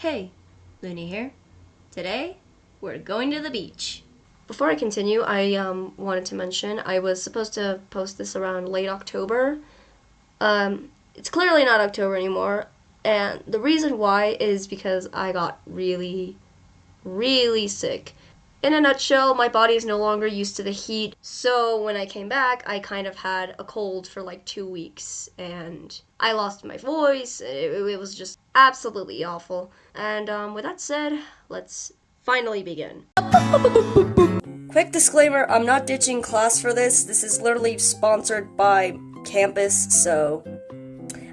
Hey, Looney here. Today, we're going to the beach. Before I continue, I um, wanted to mention I was supposed to post this around late October. Um, it's clearly not October anymore, and the reason why is because I got really, really sick. In a nutshell, my body is no longer used to the heat, so when I came back, I kind of had a cold for like two weeks, and I lost my voice. It, it was just absolutely awful. And um, with that said, let's finally begin. Quick disclaimer I'm not ditching class for this. This is literally sponsored by campus, so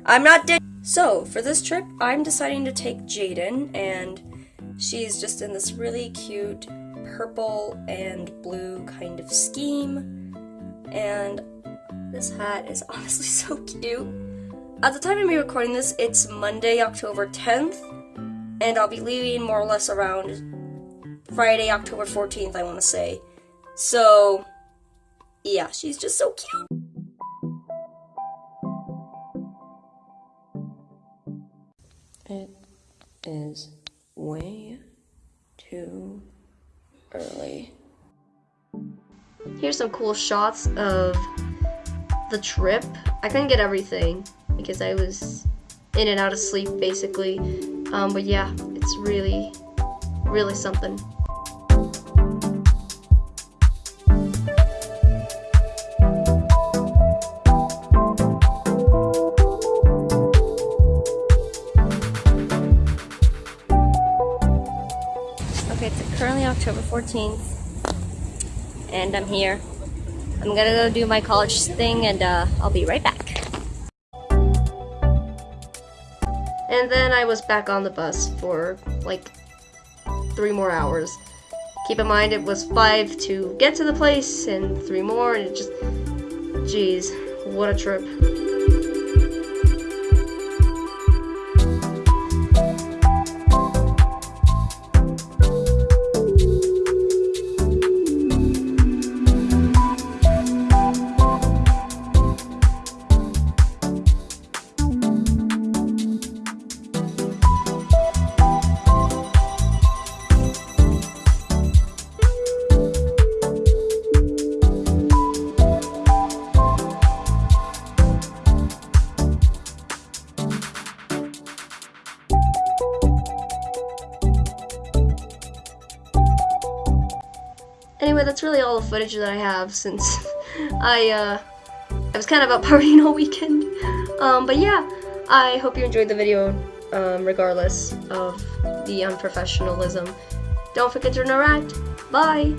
I'm not ditching. So, for this trip, I'm deciding to take Jaden, and she's just in this really cute purple and blue kind of scheme. And this hat is honestly so cute. At the time of me recording this, it's Monday, October 10th, and I'll be leaving more or less around Friday, October 14th, I want to say. So, yeah, she's just so cute. It is way early. Here's some cool shots of the trip. I couldn't get everything because I was in and out of sleep basically. Um, but yeah, it's really, really something. It's currently October 14th, and I'm here. I'm gonna go do my college thing, and uh, I'll be right back. And then I was back on the bus for like three more hours. Keep in mind it was five to get to the place, and three more, and it just, jeez, what a trip. Anyway, that's really all the footage that I have since I uh, I was kind of out partying all weekend. Um, but yeah, I hope you enjoyed the video um, regardless of the unprofessionalism. Don't forget to interact. Bye!